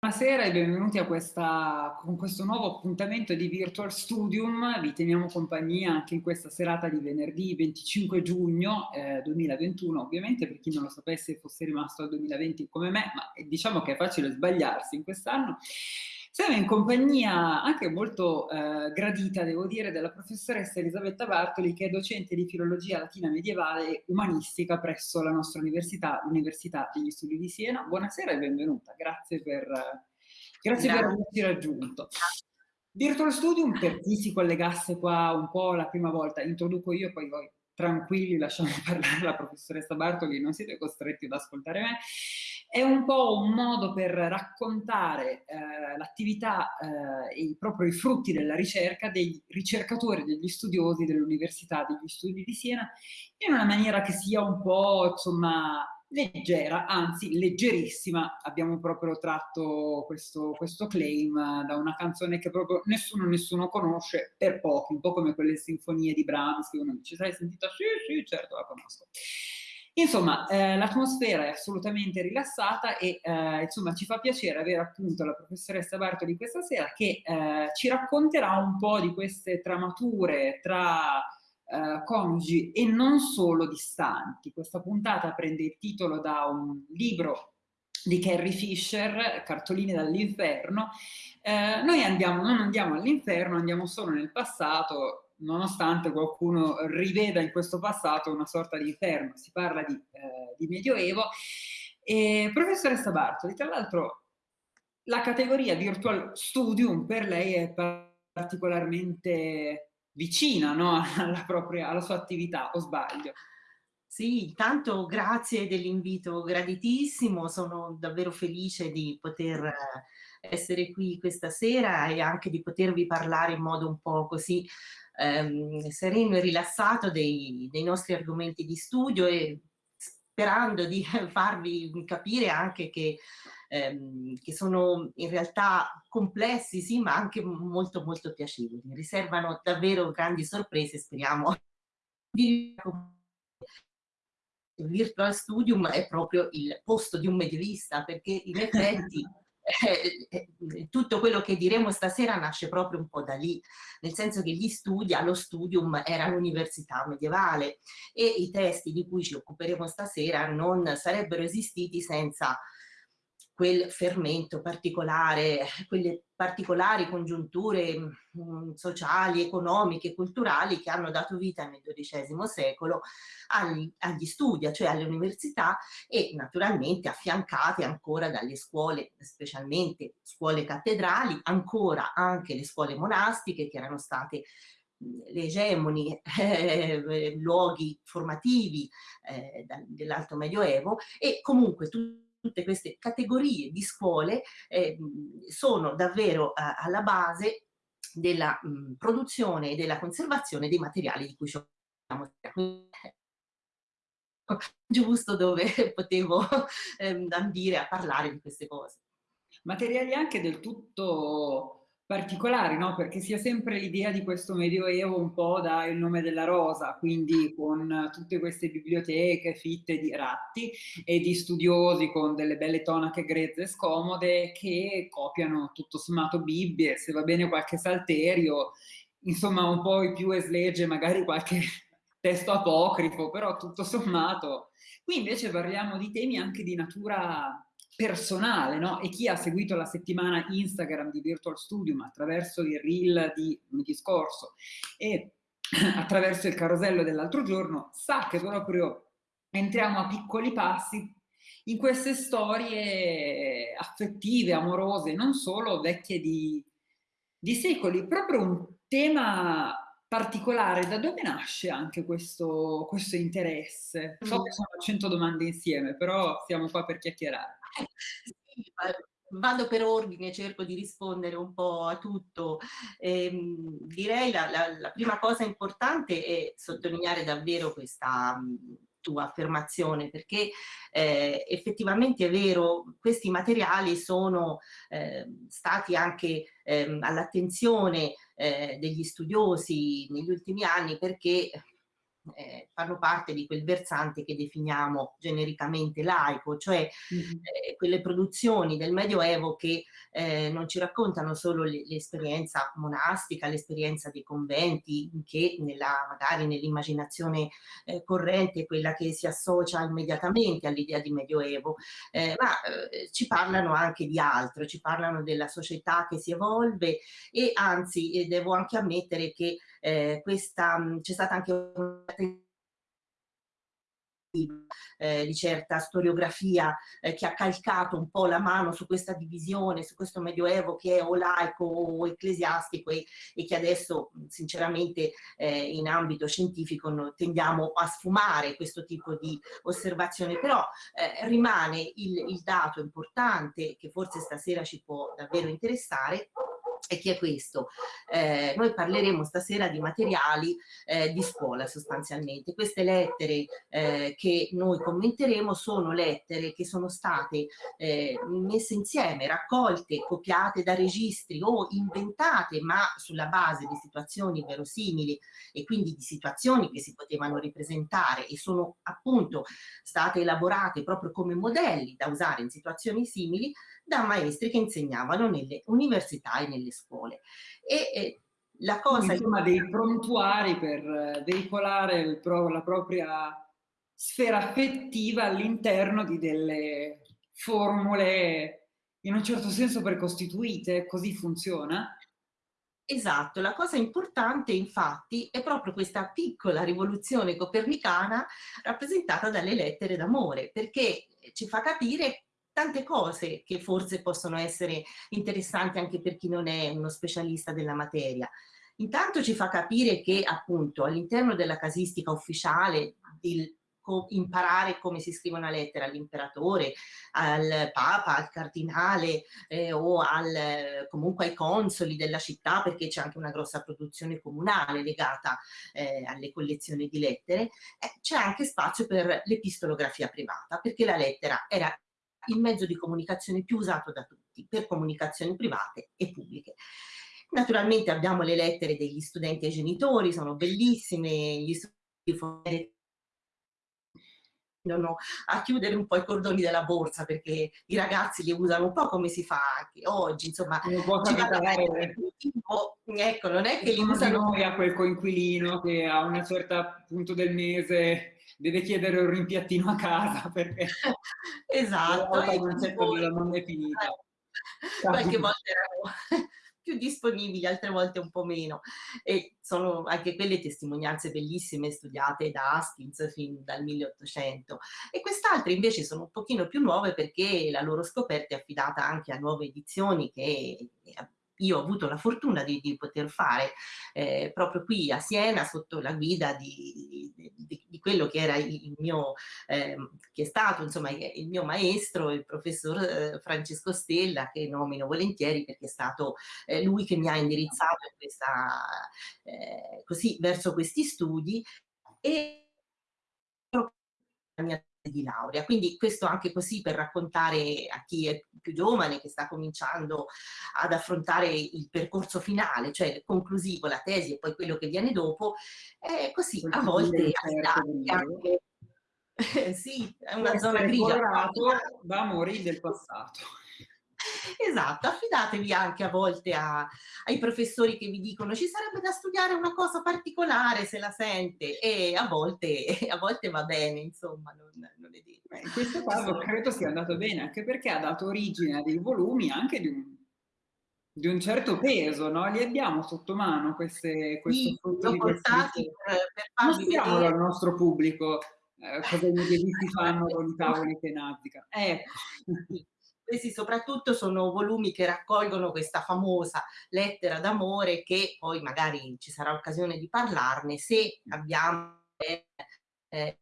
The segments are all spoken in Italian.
Buonasera e benvenuti a questa, con questo nuovo appuntamento di Virtual Studium. Vi teniamo compagnia anche in questa serata di venerdì 25 giugno eh, 2021. Ovviamente per chi non lo sapesse fosse rimasto al 2020 come me, ma diciamo che è facile sbagliarsi in quest'anno. Siamo in compagnia anche molto eh, gradita, devo dire, della professoressa Elisabetta Bartoli, che è docente di filologia latina medievale e umanistica presso la nostra università, l'Università degli Studi di Siena. Buonasera e benvenuta, grazie per, grazie per averci raggiunto. Virtual Studium, per chi si collegasse qua un po' la prima volta, introduco io, poi voi tranquilli lasciamo parlare la professoressa Bartoli, non siete costretti ad ascoltare me. È un po' un modo per raccontare eh, l'attività eh, e proprio i frutti della ricerca dei ricercatori, degli studiosi dell'Università degli Studi di Siena in una maniera che sia un po' insomma leggera, anzi leggerissima. Abbiamo proprio tratto questo, questo claim da una canzone che proprio nessuno, nessuno conosce per pochi, un po' come quelle sinfonie di Brahms che uno dice, sai, sentita? Sì, sì, certo, la conosco. Insomma, eh, l'atmosfera è assolutamente rilassata e eh, insomma ci fa piacere avere appunto la professoressa Bartoli questa sera che eh, ci racconterà un po' di queste tramature tra eh, coniugi e non solo distanti. Questa puntata prende il titolo da un libro di Carrie Fisher, Cartoline dall'inferno. Eh, noi andiamo, non andiamo all'inferno, andiamo solo nel passato nonostante qualcuno riveda in questo passato una sorta di inferno, si parla di, eh, di Medioevo. E, professoressa Bartoli, tra l'altro la categoria Virtual Studium per lei è particolarmente vicina no? alla, propria, alla sua attività, o sbaglio? Sì, tanto grazie dell'invito graditissimo, sono davvero felice di poter essere qui questa sera e anche di potervi parlare in modo un po' così ehm, sereno e rilassato dei, dei nostri argomenti di studio e sperando di farvi capire anche che, ehm, che, sono in realtà complessi, sì, ma anche molto molto piacevoli. Riservano davvero grandi sorprese, speriamo virtual studium è proprio il posto di un medievista perché in effetti eh, eh, tutto quello che diremo stasera nasce proprio un po' da lì, nel senso che gli studi, allo studium era l'università medievale e i testi di cui ci occuperemo stasera non sarebbero esistiti senza quel fermento particolare, quelle particolari congiunture mm, sociali, economiche, culturali che hanno dato vita nel XII secolo agli, agli studi, cioè alle università e naturalmente affiancate ancora dalle scuole, specialmente scuole cattedrali, ancora anche le scuole monastiche che erano state mm, le egemoni eh, luoghi formativi eh, dell'Alto Medioevo e comunque tutti tutte queste categorie di scuole eh, sono davvero eh, alla base della mh, produzione e della conservazione dei materiali di cui ci occupiamo. Giusto dove potevo eh, ambire a parlare di queste cose. Materiali anche del tutto particolari, no? perché si ha sempre l'idea di questo medioevo un po' da il nome della rosa, quindi con tutte queste biblioteche fitte di ratti e di studiosi con delle belle tonache grezze e scomode che copiano tutto sommato Bibbie, se va bene qualche salterio, insomma un po' i più eslegge, magari qualche testo apocrifo, però tutto sommato. Qui invece parliamo di temi anche di natura personale, no? E chi ha seguito la settimana Instagram di Virtual Studium attraverso il reel di lunedì scorso e attraverso il carosello dell'altro giorno sa che proprio entriamo a piccoli passi in queste storie affettive, amorose, non solo vecchie di, di secoli, proprio un tema particolare, da dove nasce anche questo, questo interesse? So che sono 100 domande insieme, però siamo qua per chiacchierare. Sì, vado per ordine, cerco di rispondere un po' a tutto. Eh, direi la, la, la, prima cosa importante è sottolineare davvero questa tua affermazione, perché eh, effettivamente è vero, questi materiali sono eh, stati anche eh, all'attenzione degli studiosi negli ultimi anni perché eh, fanno parte di quel versante che definiamo genericamente laico, cioè mm -hmm. eh, quelle produzioni del Medioevo che eh, non ci raccontano solo l'esperienza monastica, l'esperienza dei conventi, che nella, magari nell'immaginazione eh, corrente è quella che si associa immediatamente all'idea di Medioevo, eh, ma eh, ci parlano anche di altro, ci parlano della società che si evolve e anzi devo anche ammettere che c'è stata anche una eh, di certa storiografia eh, che ha calcato un po' la mano su questa divisione, su questo medioevo che è o laico o ecclesiastico e, e che adesso sinceramente eh, in ambito scientifico no, tendiamo a sfumare questo tipo di osservazione, però eh, rimane il, il dato importante che forse stasera ci può davvero interessare e che è questo. Eh, noi parleremo stasera di materiali eh, di scuola sostanzialmente. Queste lettere eh, che noi commenteremo sono lettere che sono state eh, messe insieme, raccolte, copiate da registri o inventate ma sulla base di situazioni verosimili e quindi di situazioni che si potevano ripresentare e sono appunto state elaborate proprio come modelli da usare in situazioni simili da maestri che insegnavano nelle università e nelle scuole. E, e la cosa... Insomma, dei prontuari per eh, veicolare pro, la propria sfera affettiva all'interno di delle formule in un certo senso precostituite, così funziona? Esatto, la cosa importante infatti è proprio questa piccola rivoluzione copernicana rappresentata dalle lettere d'amore, perché ci fa capire tante cose che forse possono essere interessanti anche per chi non è uno specialista della materia. Intanto ci fa capire che appunto all'interno della casistica ufficiale il imparare come si scrive una lettera all'imperatore, al papa, al cardinale eh, o al, comunque ai consoli della città perché c'è anche una grossa produzione comunale legata eh, alle collezioni di lettere, eh, c'è anche spazio per l'epistolografia privata perché la lettera era il mezzo di comunicazione più usato da tutti, per comunicazioni private e pubbliche. Naturalmente abbiamo le lettere degli studenti ai genitori, sono bellissime, gli studenti a chiudere un po' i cordoni della borsa perché i ragazzi li usano un po' come si fa anche oggi, insomma. Non può capitare. Ecco, non è che li usano... Noi a quel coinquilino che a un certo punto del mese deve chiedere un rimpiattino a casa perché esatto il concetto della non è finita qualche volta erano più disponibili, altre volte un po' meno. E sono anche quelle testimonianze bellissime studiate da Haskins fin dal 1800. E quest'altre invece sono un pochino più nuove perché la loro scoperta è affidata anche a nuove edizioni che io ho avuto la fortuna di, di poter fare eh, proprio qui a Siena sotto la guida di quello che era il mio, eh, che è stato insomma il mio maestro, il professor eh, Francesco Stella, che nomino volentieri perché è stato eh, lui che mi ha indirizzato questa, eh, così, verso questi studi e di laurea. Quindi questo anche così per raccontare a chi è più giovane, che sta cominciando ad affrontare il percorso finale, cioè conclusivo, la tesi e poi quello che viene dopo, è così a volte anche... sì, è una zona grigia. Da amori del passato. Esatto, affidatevi anche a volte a, ai professori che vi dicono ci sarebbe da studiare una cosa particolare se la sente e a volte, a volte va bene, insomma, non, non è detto. In questo caso credo sia andato bene, anche perché ha dato origine a dei volumi anche di un, di un certo peso, no? Li abbiamo sotto mano queste, queste sì, frutto di portati per, per vedere al nostro pubblico eh, cosa i medieviti fanno con i tavoli che naviga. Ecco. Questi soprattutto sono volumi che raccolgono questa famosa lettera d'amore che poi magari ci sarà occasione di parlarne se abbiamo eh,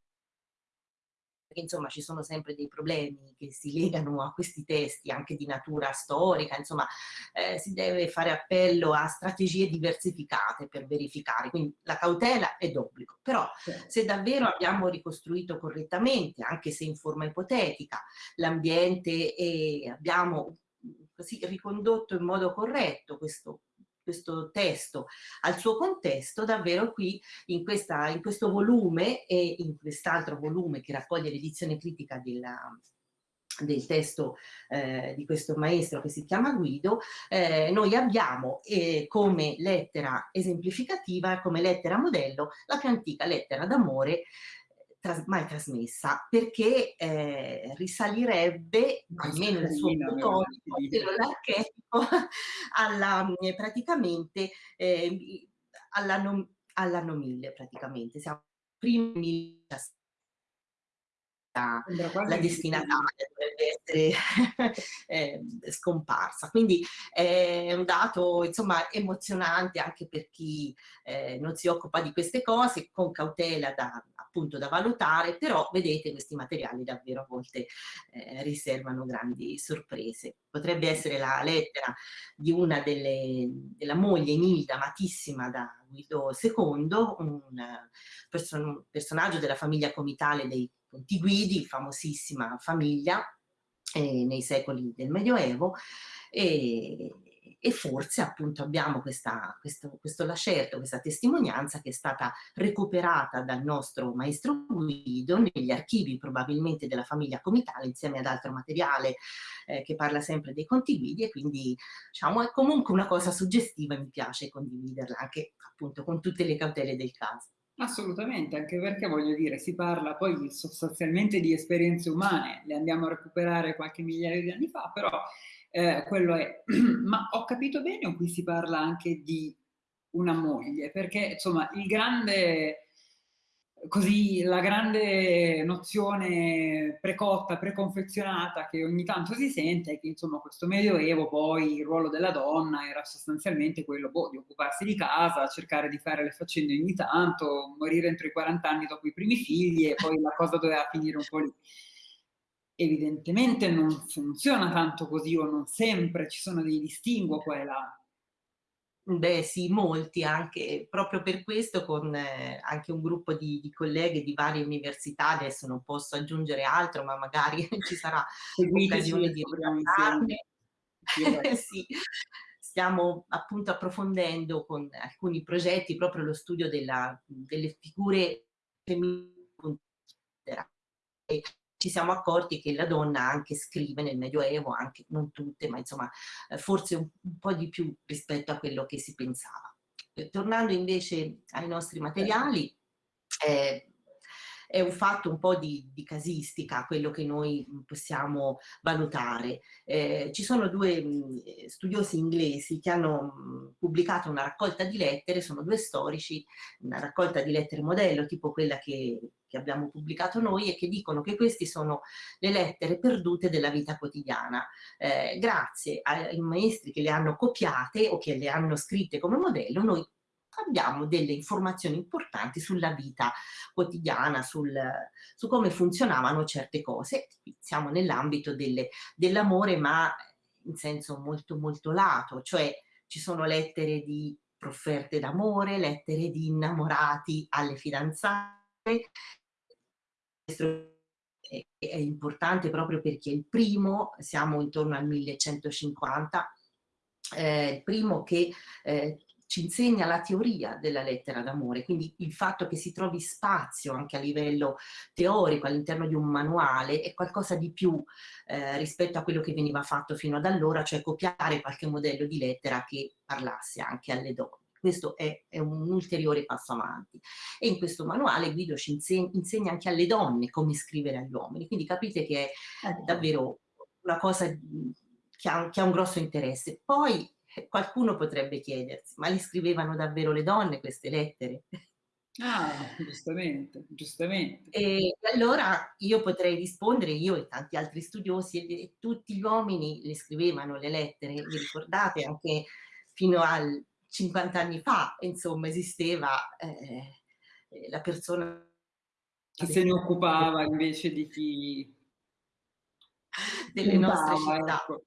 insomma ci sono sempre dei problemi che si legano a questi testi anche di natura storica, insomma eh, si deve fare appello a strategie diversificate per verificare, quindi la cautela è d'obbligo, però se davvero abbiamo ricostruito correttamente, anche se in forma ipotetica, l'ambiente e abbiamo così ricondotto in modo corretto questo questo testo. Al suo contesto, davvero qui in, questa, in questo volume e in quest'altro volume che raccoglie l'edizione critica della, del testo eh, di questo maestro che si chiama Guido, eh, noi abbiamo eh, come lettera esemplificativa, come lettera modello, la più antica lettera d'amore tras mai trasmessa, perché eh, risalirebbe, almeno il suo prototipo, l'archetipo, alla, eh, praticamente, eh, all'anno all 1000, praticamente. Siamo primi 1017 la destinataria dovrebbe essere eh, scomparsa. Quindi è un dato insomma emozionante anche per chi eh, non si occupa di queste cose, con cautela da, appunto da valutare, però vedete questi materiali davvero a volte eh, riservano grandi sorprese. Potrebbe essere la lettera di una delle, della moglie Nilda, amatissima da Guido II, un person personaggio della famiglia comitale dei Contiguidi, famosissima famiglia eh, nei secoli del Medioevo e, e forse appunto abbiamo questa, questo, questo lacerto, questa testimonianza che è stata recuperata dal nostro maestro Guido negli archivi probabilmente della famiglia comitale insieme ad altro materiale eh, che parla sempre dei conti guidi e quindi diciamo è comunque una cosa suggestiva e mi piace condividerla anche appunto con tutte le cautele del caso. Assolutamente, anche perché voglio dire, si parla poi sostanzialmente di esperienze umane, le andiamo a recuperare qualche migliaio di anni fa, però eh, quello è. Ma ho capito bene o qui si parla anche di una moglie? Perché insomma il grande così la grande nozione precotta, preconfezionata che ogni tanto si sente è che insomma questo medioevo poi il ruolo della donna era sostanzialmente quello boh, di occuparsi di casa, cercare di fare le faccende ogni tanto, morire entro i 40 anni dopo i primi figli e poi la cosa doveva finire un po' lì. Evidentemente non funziona tanto così o non sempre, ci sono dei distinguo qua e là. Beh sì, molti anche, proprio per questo con eh, anche un gruppo di, di, colleghe di varie università, adesso non posso aggiungere altro, ma magari ci sarà occasione di parlarne. sì. Stiamo appunto approfondendo con alcuni progetti proprio lo studio della, delle figure femminili ci siamo accorti che la donna anche scrive nel Medioevo, anche non tutte, ma insomma eh, forse un, un po' di più rispetto a quello che si pensava. Eh, tornando invece ai nostri materiali, eh, è un fatto un po' di, di, casistica quello che noi possiamo valutare. Eh, ci sono due mh, studiosi inglesi che hanno mh, pubblicato una raccolta di lettere, sono due storici, una raccolta di lettere modello, tipo quella che, che abbiamo pubblicato noi, e che dicono che queste sono le lettere perdute della vita quotidiana. Eh, grazie ai maestri che le hanno copiate o che le hanno scritte come modello, noi abbiamo delle informazioni importanti sulla vita quotidiana, sul, su come funzionavano certe cose. Siamo nell'ambito dell'amore, ma in senso molto molto lato, cioè ci sono lettere di profferte d'amore, lettere di innamorati alle fidanzate. È importante proprio perché il primo, siamo intorno al 1150, eh, il primo che eh, ci insegna la teoria della lettera d'amore, quindi il fatto che si trovi spazio anche a livello teorico all'interno di un manuale è qualcosa di più eh, rispetto a quello che veniva fatto fino ad allora, cioè copiare qualche modello di lettera che parlasse anche alle donne. Questo è, è un ulteriore passo avanti. E in questo manuale Guido ci insegna, insegna anche alle donne come scrivere agli uomini, quindi capite che è davvero una cosa che ha, che ha un grosso interesse. Poi qualcuno potrebbe chiedersi, ma li scrivevano davvero le donne queste lettere? Ah, giustamente, giustamente. E allora io potrei rispondere, io e tanti altri studiosi, e tutti gli uomini le scrivevano le lettere, vi ricordate anche fino a 50 anni fa, insomma, esisteva eh, la persona che se ne occupava invece di chi delle nostre città. Ecco.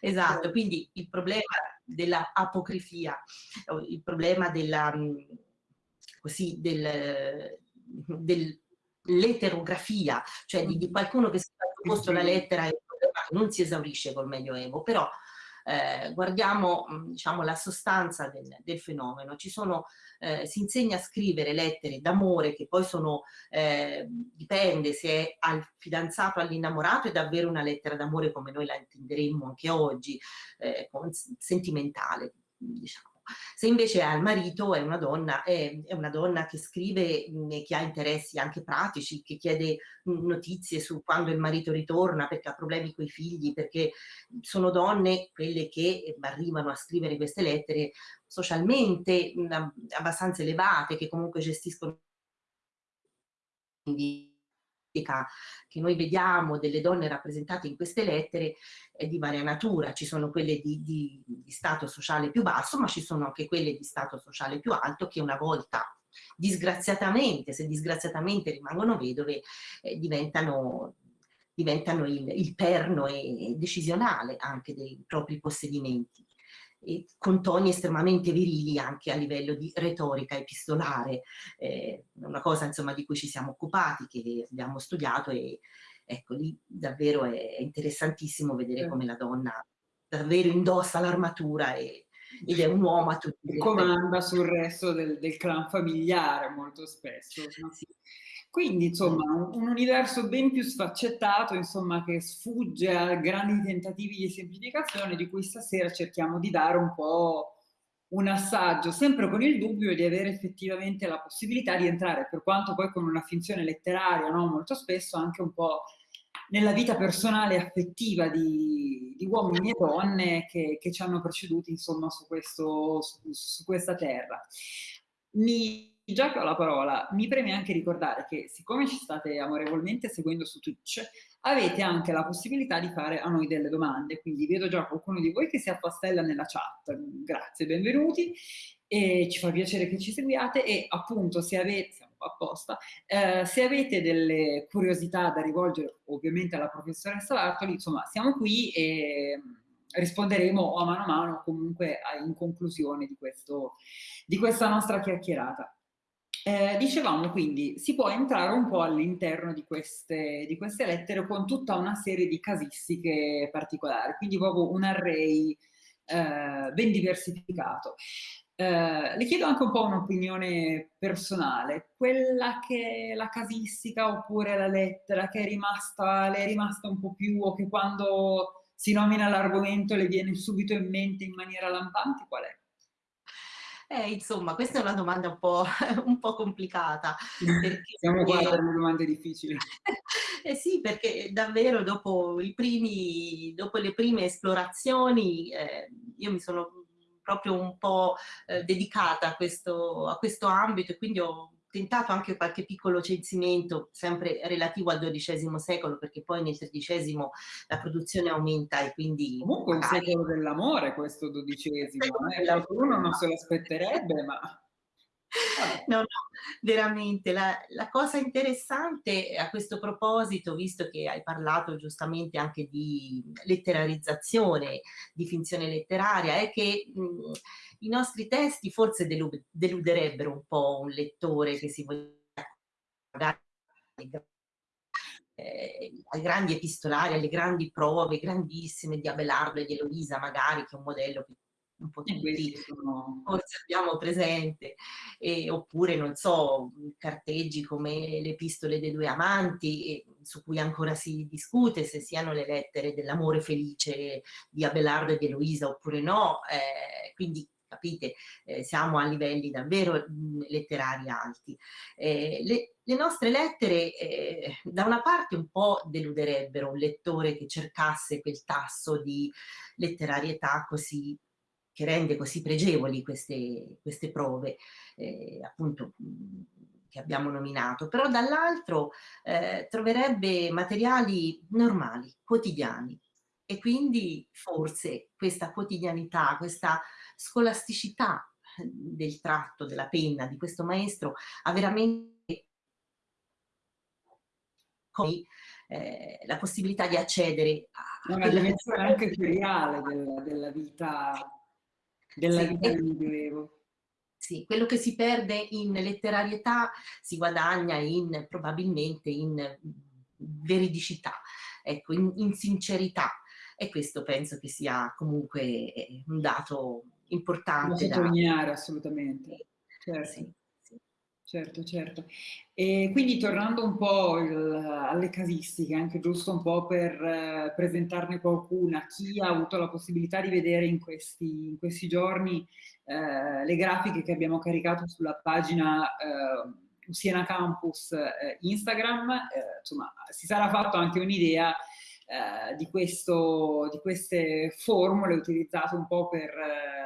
Esatto, quindi il problema della apocrifia, il problema della, mm, così, del, dell'eterografia, cioè di, di, qualcuno che si è posto la lettera e non si esaurisce col Medioevo, però eh, guardiamo diciamo, la sostanza del, del fenomeno. Sono, eh, si insegna a scrivere lettere d'amore che poi sono, eh, dipende se è al fidanzato, all'innamorato, è davvero una lettera d'amore come noi la intenderemmo anche oggi, eh, sentimentale, diciamo. Se invece al marito, è una donna, è, è una donna che scrive, mh, che ha interessi anche pratici, che chiede mh, notizie su quando il marito ritorna, perché ha problemi con i figli, perché sono donne, quelle che arrivano a scrivere queste lettere socialmente mh, abbastanza elevate, che comunque gestiscono che noi vediamo delle donne rappresentate in queste lettere è di varia natura, ci sono quelle di, di, di stato sociale più basso, ma ci sono anche quelle di stato sociale più alto che una volta disgraziatamente, se disgraziatamente rimangono vedove, eh, diventano, diventano il, il perno e, decisionale anche dei propri possedimenti con toni estremamente virili anche a livello di retorica epistolare, eh, una cosa insomma di cui ci siamo occupati, che abbiamo studiato e ecco lì davvero è interessantissimo vedere come la donna davvero indossa l'armatura ed è un uomo a tutti gli comanda sul resto del, del, clan familiare molto spesso. No? Sì. Quindi, insomma, un, un, universo ben più sfaccettato, insomma, che sfugge a grandi tentativi di semplificazione, di cui stasera cerchiamo di dare un po' un assaggio, sempre con il dubbio di avere effettivamente la possibilità di entrare, per quanto poi con una finzione letteraria, no? molto spesso anche un po' nella vita personale e affettiva di, di, uomini e donne che, che, ci hanno preceduti, insomma, su, questo, su, su questa terra. Mi già che ho la parola, mi preme anche ricordare che siccome ci state amorevolmente seguendo su Twitch, avete anche la possibilità di fare a noi delle domande, quindi vedo già qualcuno di voi che si appastella nella chat, grazie, benvenuti, e ci fa piacere che ci seguiate. E appunto se avete, siamo apposta, eh, se avete delle curiosità da rivolgere ovviamente alla professoressa Bartoli, insomma siamo qui e risponderemo a mano a mano comunque in conclusione di, questo, di questa nostra chiacchierata. Eh, dicevamo quindi, si può entrare un po' all'interno di di queste lettere con tutta una serie di casistiche particolari, quindi proprio un array eh, ben diversificato. Eh, le chiedo anche un po' un'opinione personale, quella che è la casistica oppure la lettera che è rimasta, le è rimasta un po' più o che quando si nomina l'argomento le viene subito in mente in maniera lampante, qual è? Eh, insomma, questa è una domanda un po', un po complicata. Perché, Siamo qua per domande difficili. eh sì, perché davvero dopo, primi, dopo le prime esplorazioni eh, io mi sono proprio un po' eh, dedicata a questo, a questo ambito e quindi ho tentato anche qualche piccolo censimento, sempre relativo al XII secolo, perché poi nel XIII la produzione aumenta e quindi... Comunque magari... un secolo dell'amore questo XII, eh? uno non se lo aspetterebbe, ma... No, no, veramente. La, la, cosa interessante a questo proposito, visto che hai parlato giustamente anche di letterarizzazione, di finzione letteraria, è che mh, i nostri testi forse delu- deluderebbero un po' un lettore che si voglia eh, ai grandi epistolari, alle grandi prove grandissime di Abelardo e di Eloisa magari, che è un modello che un po' tutti sono... forse abbiamo presente, e, oppure non so, carteggi come le epistole dei due amanti, e, su cui ancora si discute se siano le lettere dell'amore felice di Abelardo e di Eloisa oppure no, eh, quindi capite, eh, siamo a livelli davvero mh, letterari alti. Eh, le, le, nostre lettere eh, da una parte un po' deluderebbero un lettore che cercasse quel tasso di letterarietà così che rende così pregevoli queste, queste prove, eh, appunto, che abbiamo nominato, però dall'altro eh, troverebbe materiali normali, quotidiani, e quindi forse questa quotidianità, questa scolasticità del tratto della penna di questo maestro ha veramente eh, la possibilità di accedere a una dimensione anche feriale della, della vita della sì, vita del Medioevo. Sì, quello che si perde in letterarietà si guadagna in, probabilmente in veridicità, ecco, in, in sincerità. e questo penso che sia comunque eh, un dato importante. Da sottolineare, assolutamente. Certo. Sì. Certo, certo. E quindi tornando un po' il, alle casistiche, anche giusto un po' per eh, presentarne qualcuna, chi ha avuto la possibilità di vedere in questi, in questi giorni eh, le grafiche che abbiamo caricato sulla pagina eh, Siena Campus eh, Instagram, eh, insomma si sarà fatto anche un'idea eh, di, di queste formule utilizzate un po' per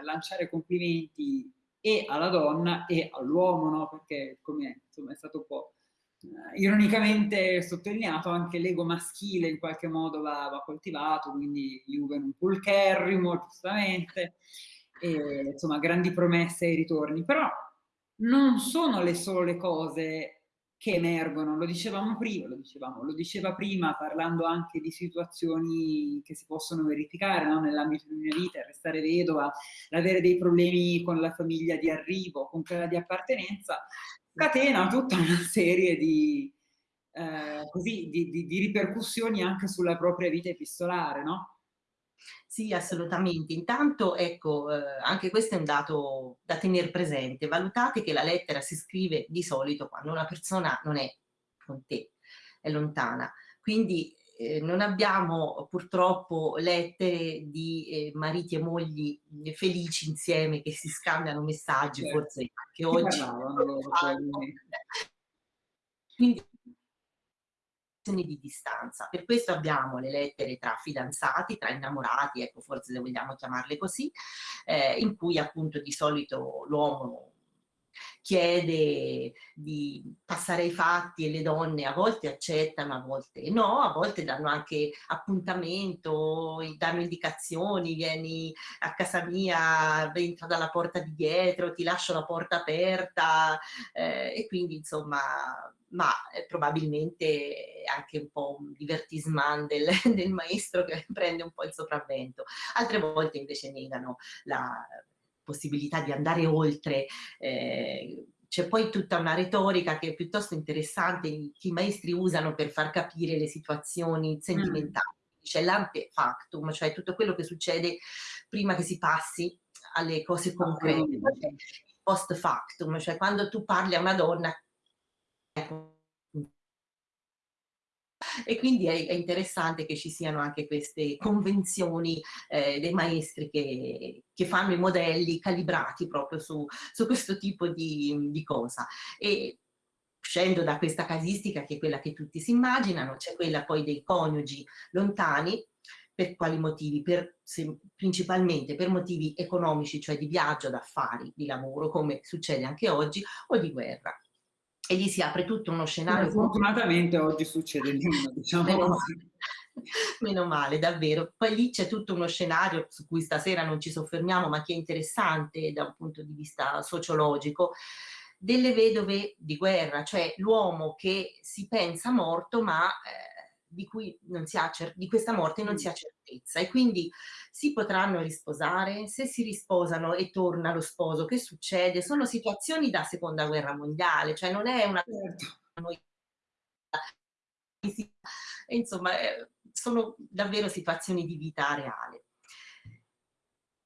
lanciare complimenti e alla donna e all'uomo, no? perché come insomma, è stato un po' eh, ironicamente sottolineato, anche l'ego maschile in qualche modo va, va coltivato, quindi Juve un pulcherrimo, giustamente, e, insomma grandi promesse e ritorni, però non sono le sole cose che emergono, lo dicevamo prima, lo, dicevamo, lo diceva prima parlando anche di situazioni che si possono verificare no? nell'ambito di una vita, restare vedova, avere dei problemi con la famiglia di arrivo, con quella di appartenenza, catena tutta una serie di, eh, così, di, di, di ripercussioni anche sulla propria vita epistolare, no? Sì, assolutamente. Intanto, ecco, eh, anche questo è un dato da tenere presente. Valutate che la lettera si scrive di solito quando una persona non è con te, è lontana. Quindi eh, non abbiamo purtroppo lettere di eh, mariti e mogli felici insieme che si scambiano messaggi, certo. forse anche oggi. Quindi di distanza. Per questo abbiamo le lettere tra fidanzati, tra innamorati, ecco forse le vogliamo chiamarle così, eh, in cui appunto di solito l'uomo chiede di passare ai fatti e le donne a volte accettano, a volte no, a volte danno anche appuntamento, danno indicazioni, vieni a casa mia, entra dalla porta di dietro, ti lascio la porta aperta eh, e quindi insomma ma eh, probabilmente anche un po' un divertisement del, del, maestro che prende un po' il sopravvento. Altre volte invece negano la possibilità di andare oltre. Eh, c'è poi tutta una retorica che è piuttosto interessante che i maestri usano per far capire le situazioni sentimentali. Mm. C'è l'ante factum, cioè tutto quello che succede prima che si passi alle cose concrete. Post factum, cioè quando tu parli a una donna e quindi è, è, interessante che ci siano anche queste convenzioni eh, dei maestri che, che, fanno i modelli calibrati proprio su, su questo tipo di, di cosa. E, uscendo da questa casistica che è quella che tutti si immaginano, c'è quella poi dei coniugi lontani, per quali motivi? Per, se, principalmente per motivi economici, cioè di viaggio, d'affari, di lavoro, come succede anche oggi, o di guerra e lì si apre tutto uno scenario. Fortunatamente oggi succede meno, diciamo meno così. Meno male, davvero. Poi lì c'è tutto uno scenario su cui stasera non ci soffermiamo, ma che è interessante da un punto di vista sociologico, delle vedove di guerra, cioè l'uomo che si pensa morto, ma eh, di, cui non si ha di questa morte non si ha certezza e quindi si potranno risposare, se si risposano e torna lo sposo, che succede? Sono situazioni da seconda guerra mondiale, cioè non è una... Certo. Insomma, eh, sono davvero situazioni di vita reale.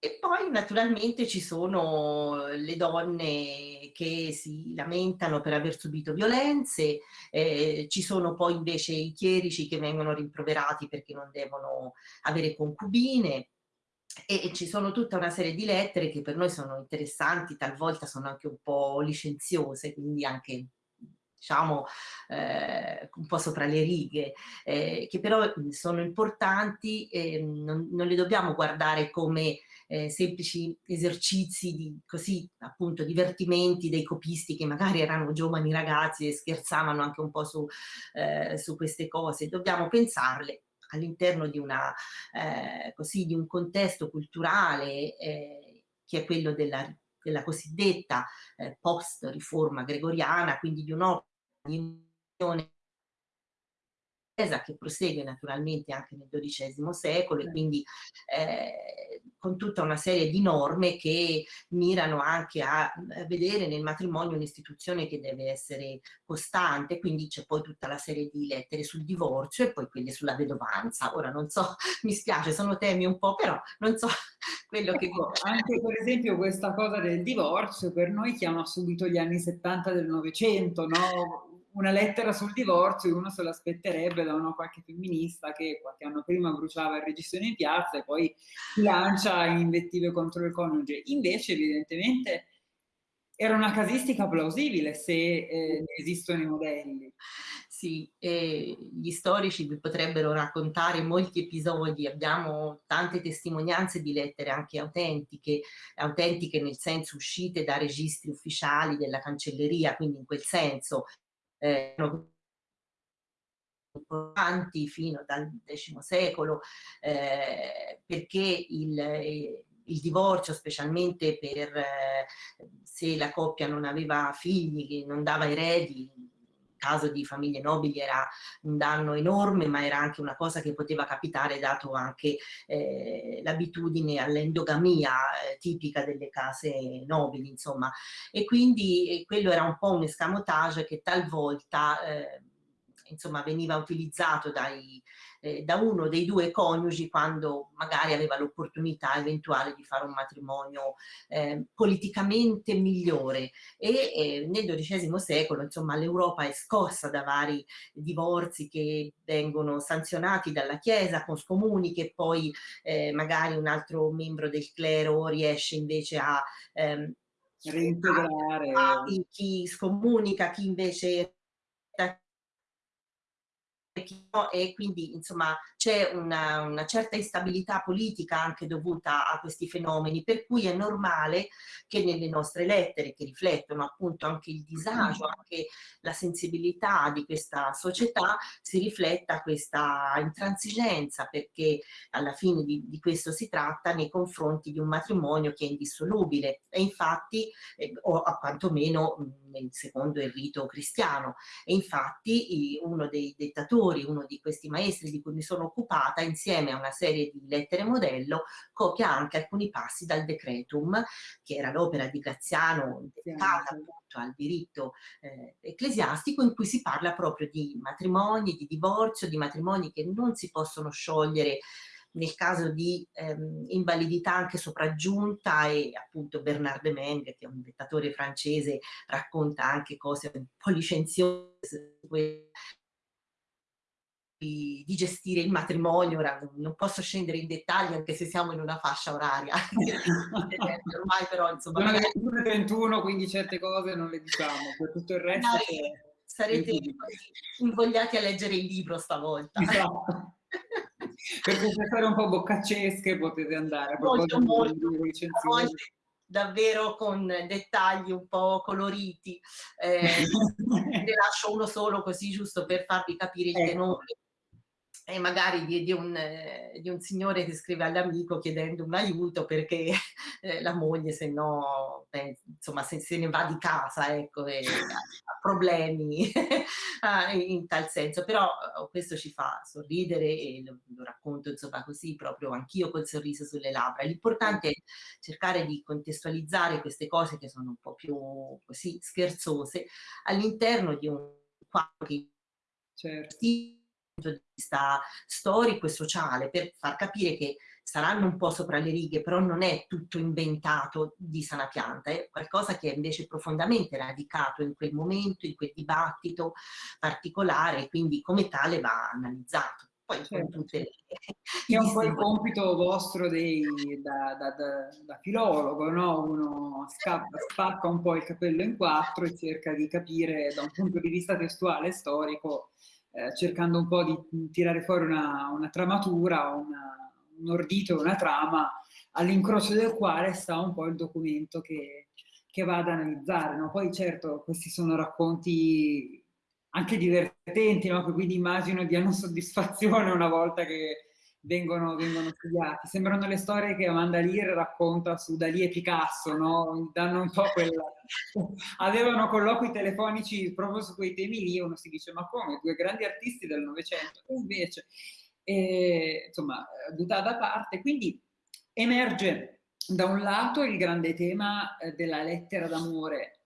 E poi naturalmente ci sono le donne che si lamentano per aver subito violenze, eh, ci sono poi invece i chierici che vengono rimproverati perché non devono avere concubine, e ci sono tutta una serie di lettere che per noi sono interessanti, talvolta sono anche un po' licenziose, quindi anche diciamo eh, un po' sopra le righe, eh, che però sono importanti, eh, non, non, le dobbiamo guardare come eh, semplici esercizi di così appunto divertimenti dei copisti che magari erano giovani ragazzi e scherzavano anche un po' su, eh, su queste cose, dobbiamo pensarle all'interno di, eh, di un contesto culturale che è quello della della cosiddetta eh, post-riforma gregoriana, quindi di un'opera unione che prosegue naturalmente anche nel XII secolo e quindi eh, con tutta una serie di norme che mirano anche a vedere nel matrimonio un'istituzione che deve essere costante, quindi c'è poi tutta la serie di lettere sul divorzio e poi quelle sulla vedovanza. Ora non so, mi spiace, sono temi un po', però non so quello che... Ecco, anche per esempio questa cosa del divorzio per noi chiama subito gli anni 70 del Novecento, no? Una lettera sul divorzio, uno se l'aspetterebbe da una qualche femminista che qualche anno prima bruciava il registro in piazza e poi lancia in invettive contro il coniuge. Invece, evidentemente, era una casistica plausibile se eh, esistono i modelli. Sì, gli storici vi potrebbero raccontare molti episodi, abbiamo tante testimonianze di lettere anche autentiche, autentiche nel senso uscite da registri ufficiali della cancelleria, quindi in quel senso eh, importanti fino dal X secolo, eh, perché il, il, divorzio, specialmente per eh, se la coppia non aveva figli, non dava eredi, caso di famiglie nobili era un danno enorme, ma era anche una cosa che poteva capitare dato anche eh, l'abitudine all'endogamia eh, tipica delle case nobili, insomma. E quindi eh, quello era un po' un escamotage che talvolta eh, insomma, veniva utilizzato dai, eh, da uno dei due coniugi quando magari aveva l'opportunità eventuale di fare un matrimonio eh, politicamente migliore. E eh, nel XII secolo insomma l'Europa è scossa da vari divorzi che vengono sanzionati dalla Chiesa con scomuni che poi eh, magari un altro membro del clero riesce invece a ehm, reintegrare. chi scomunica, chi invece e quindi insomma c'è una, una, certa instabilità politica anche dovuta a questi fenomeni per cui è normale che nelle nostre lettere che riflettono appunto anche il disagio, anche la sensibilità di questa società si rifletta questa intransigenza perché alla fine di, di questo si tratta nei confronti di un matrimonio che è indissolubile. E infatti eh, o a quantomeno mh, secondo il rito cristiano. E infatti uno dei dettatori autori, uno di questi maestri di cui mi sono occupata, insieme a una serie di lettere modello, copia anche alcuni passi dal Decretum, che era l'opera di Graziano dedicata appunto al diritto eh, ecclesiastico, in cui si parla proprio di matrimoni, di divorzio, di matrimoni che non si possono sciogliere nel caso di ehm, invalidità anche sopraggiunta e appunto Bernard de Meng, che è un dettatore francese, racconta anche cose un po' licenziose di, di, gestire il matrimonio, ora non posso scendere in dettagli anche se siamo in una fascia oraria, ormai però insomma... Sono le 21, quindi certe cose non le diciamo, per tutto il resto... Che... Sarete invogliati a leggere il libro stavolta. Esatto. per storie un po' boccaccesche potete andare. Molto, molto, davvero con dettagli un po' coloriti. Eh, ne lascio uno solo così giusto per farvi capire il ecco. tenore e magari di, di, un, eh, di, un, signore che scrive all'amico chiedendo un aiuto perché eh, la moglie se no, beh, insomma, se, se, ne va di casa, ecco, e ha problemi ah, in tal senso, però oh, questo ci fa sorridere e lo, lo racconto insomma così proprio anch'io col sorriso sulle labbra. L'importante è cercare di contestualizzare queste cose che sono un po' più così scherzose all'interno di un quadro che certo punto di vista storico e sociale per far capire che saranno un po' sopra le righe, però non è tutto inventato di sana pianta, è qualcosa che è invece profondamente radicato in quel momento, in quel dibattito particolare, quindi come tale va analizzato. Poi certo. tutte le... È un po' il compito vostro dei, da, da, da, da, filologo, no? Uno scappa, spacca un po' il capello in quattro e cerca di capire da un punto di vista testuale e storico eh, cercando un po' di tirare fuori una, una tramatura, una, un ordito, una trama, all'incrocio del quale sta un po' il documento che, che va ad analizzare. No? Poi certo questi sono racconti anche divertenti, no? quindi immagino diano soddisfazione una volta che vengono, vengono, studiati. Sembrano le storie che Amanda Lear racconta su Dalì e Picasso, no? Danno un po' quella... Avevano colloqui telefonici proprio su quei temi lì, uno si dice ma come, due grandi artisti del Novecento, invece... E, insomma, buttata da parte, quindi emerge da un lato il grande tema eh, della lettera d'amore,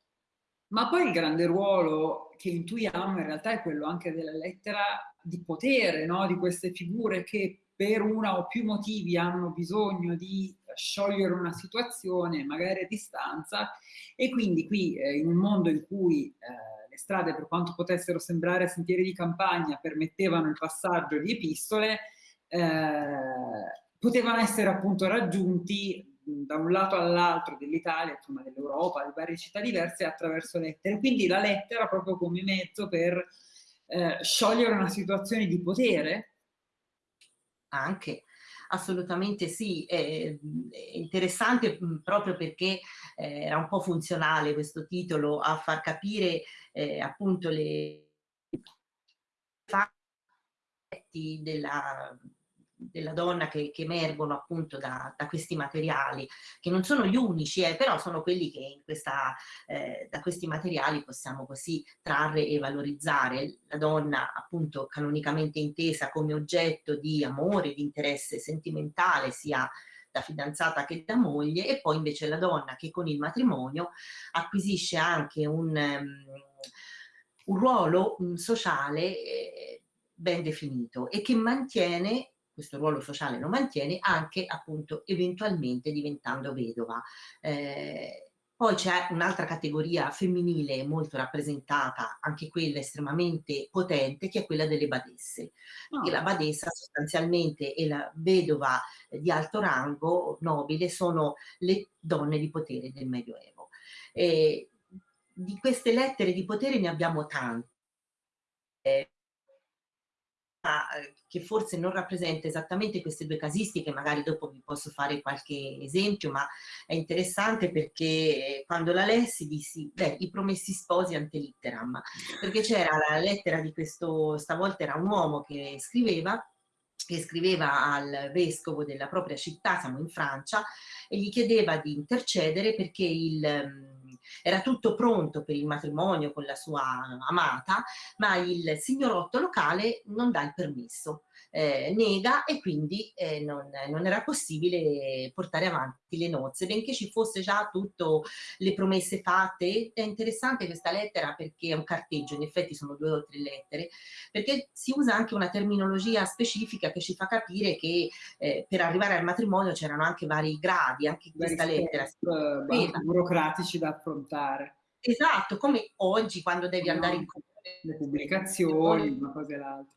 ma poi il grande ruolo che intuiamo in realtà è quello anche della lettera di potere, no? di queste figure che per una o più motivi hanno bisogno di sciogliere una situazione, magari a distanza, e quindi qui eh, in un mondo in cui eh, le strade, per quanto potessero sembrare sentieri di campagna, permettevano il passaggio di epistole, eh, potevano essere appunto raggiunti da un lato all'altro dell'Italia, insomma dell'Europa, di varie città diverse attraverso lettere. Quindi la lettera proprio come mezzo per eh, sciogliere una situazione di potere? Anche, assolutamente sì, è, interessante proprio perché eh, era un po' funzionale questo titolo a far capire eh, appunto le della della donna che, che emergono appunto da, da, questi materiali, che non sono gli unici, eh, però sono quelli che questa, eh, da questi materiali possiamo così trarre e valorizzare. La donna appunto canonicamente intesa come oggetto di amore, di interesse sentimentale, sia da fidanzata che da moglie, e poi invece la donna che con il matrimonio acquisisce anche un, um, un ruolo um, sociale eh, ben definito e che mantiene questo ruolo sociale lo mantiene anche appunto eventualmente diventando vedova. Eh, poi c'è un'altra categoria femminile molto rappresentata, anche quella estremamente potente, che è quella delle badesse. Oh. la badessa sostanzialmente e la vedova di alto rango nobile sono le donne di potere del Medioevo. E di queste lettere di potere ne abbiamo tante. Eh, che forse non rappresenta esattamente queste due casistiche, magari dopo vi posso fare qualche esempio, ma è interessante perché quando la lessi dissi, beh, i promessi sposi ante litteram, perché c'era la lettera di questo, stavolta era un uomo che scriveva, che scriveva al vescovo della propria città, siamo in Francia, e gli chiedeva di intercedere perché il era tutto pronto per il matrimonio con la sua amata, ma il signorotto locale non dà il permesso eh, nega e quindi eh, non, non, era possibile portare avanti le nozze, benché ci fosse già tutte le promesse fatte. È interessante questa lettera perché è un carteggio, in effetti sono due o tre lettere, perché si usa anche una terminologia specifica che ci fa capire che eh, per arrivare al matrimonio c'erano anche vari gradi, anche questa lettera. Eh, burocratici da affrontare. Esatto, come oggi quando devi no, andare in. Le pubblicazioni, una cosa e l'altra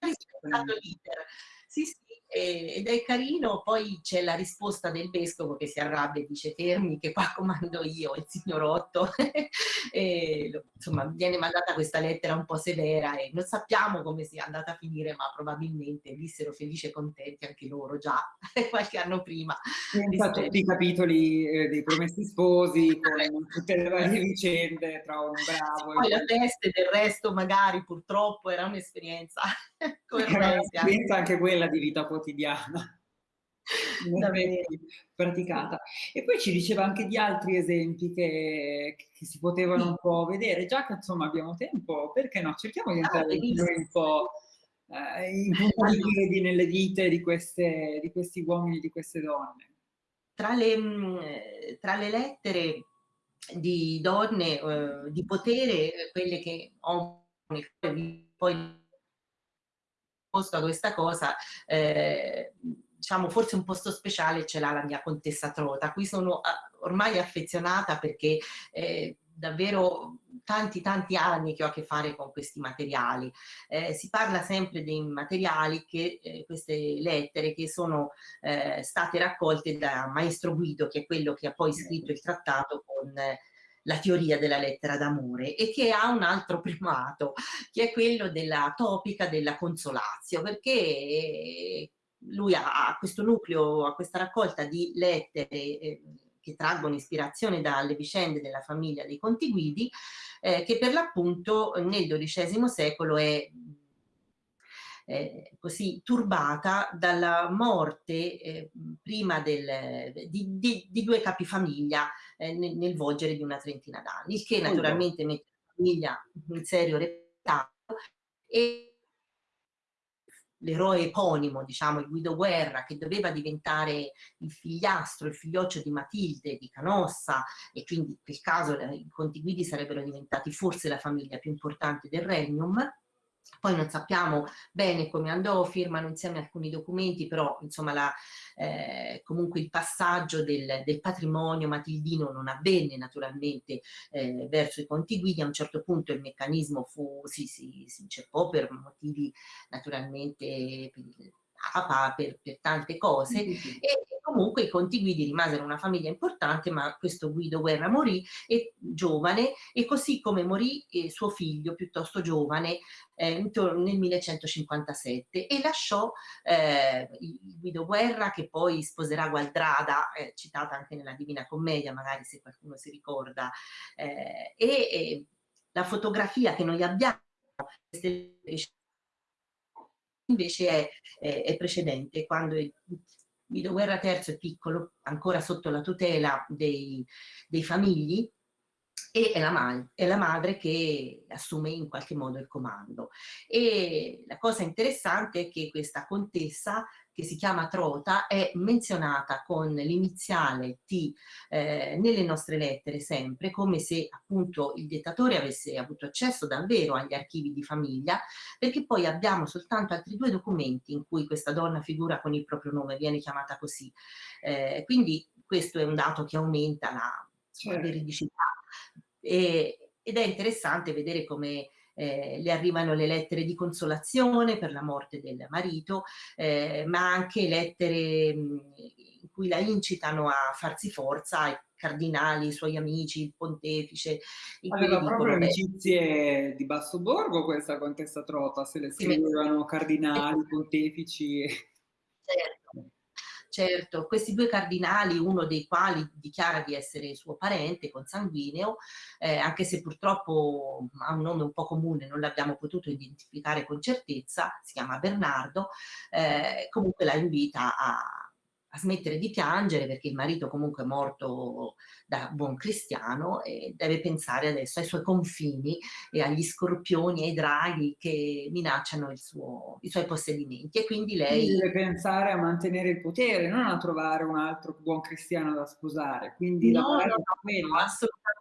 rispettato l'iter. Sì, sì, ed è carino, poi c'è la risposta del vescovo che si arrabbia e dice fermi che qua comando io, il signorotto, e, insomma viene mandata questa lettera un po' severa e non sappiamo come sia andata a finire, ma probabilmente vissero felici e contenti anche loro già qualche anno prima. Senza tutti i capitoli eh, dei promessi sposi, con tutte le varie vicende tra un bravo sì, e poi la testa del resto magari purtroppo era un'esperienza Un'esperienza anche quella di vita quotidiana. praticata. E poi ci diceva anche di altri esempi che, che si potevano un po' vedere. Già che insomma abbiamo tempo, perché no? Cerchiamo di entrare ah, un po' eh, in nelle vite di, queste, di questi uomini e di queste donne. Tra le, mm, tra le lettere di donne eh, di potere, quelle che ho poi posto a questa cosa, eh, diciamo forse un posto speciale ce l'ha la mia contessa Trota, a cui sono ah, ormai affezionata perché eh, davvero tanti tanti anni che ho a che fare con questi materiali. Eh, si parla sempre dei materiali che eh, queste lettere che sono eh, state raccolte da Maestro Guido, che è quello che ha poi scritto il trattato con la teoria della lettera d'amore e che ha un altro primato, che è quello della topica della consolazio, perché lui ha questo nucleo, ha questa raccolta di lettere eh, che traggono ispirazione dalle vicende della famiglia dei Conti Guidi, eh, che per l'appunto nel XII secolo è eh, così turbata dalla morte eh, prima del, di, di, di, due capifamiglia eh, nel, nel, volgere di una trentina d'anni, il che naturalmente mette la famiglia in serio rettato e l'eroe eponimo, diciamo, il Guido Guerra, che doveva diventare il figliastro, il figlioccio di Matilde, di Canossa, e quindi in quel caso i Conti Guidi sarebbero diventati forse la famiglia più importante del Regnum, poi non sappiamo bene come andò, firmano insieme alcuni documenti, però insomma la, eh, comunque il passaggio del, del, patrimonio matildino non avvenne naturalmente eh, verso i conti guidi, a un certo punto il meccanismo fu, si, si, si inceppò per motivi naturalmente per, Papa per, per tante cose mm -hmm. e comunque i Conti Guidi rimasero una famiglia importante ma questo Guido Guerra morì e, giovane e così come morì eh, suo figlio piuttosto giovane eh, nel 1157 e lasciò eh, Guido Guerra che poi sposerà Gualdrada eh, citata anche nella Divina Commedia magari se qualcuno si ricorda eh, e la fotografia che noi abbiamo invece è, è, è precedente, quando Guido Guerra III è piccolo, ancora sotto la tutela dei, dei famigli, e è la, è la, madre che assume in qualche modo il comando. E la cosa interessante è che questa contessa che si chiama Trota è menzionata con l'iniziale T eh, nelle nostre lettere sempre, come se appunto il dettatore avesse avuto accesso davvero agli archivi di famiglia, perché poi abbiamo soltanto altri due documenti in cui questa donna figura con il proprio nome, viene chiamata così. Eh, quindi questo è un dato che aumenta la, certo. veridicità. E, ed è interessante vedere come eh, le arrivano le lettere di consolazione per la morte del marito, eh, ma anche lettere mh, in cui la incitano a farsi forza, i cardinali, i suoi amici, il pontefice. Aveva proprio amicizie di basso borgo questa contessa Trota, se le scrivevano cardinali, pontefici. Certo. Certo, questi due cardinali, uno dei quali dichiara di essere suo parente consanguineo, eh, anche se purtroppo ha un nome un po' comune, non l'abbiamo potuto identificare con certezza, si chiama Bernardo, eh, comunque la invita a, a smettere di piangere perché il marito comunque è morto da buon cristiano e deve pensare adesso ai suoi confini e agli scorpioni e ai draghi che minacciano suo, i suoi possedimenti. E quindi lei... Deve pensare a mantenere il potere, non a trovare un altro buon cristiano da sposare, quindi no, no, no, no, assolutamente,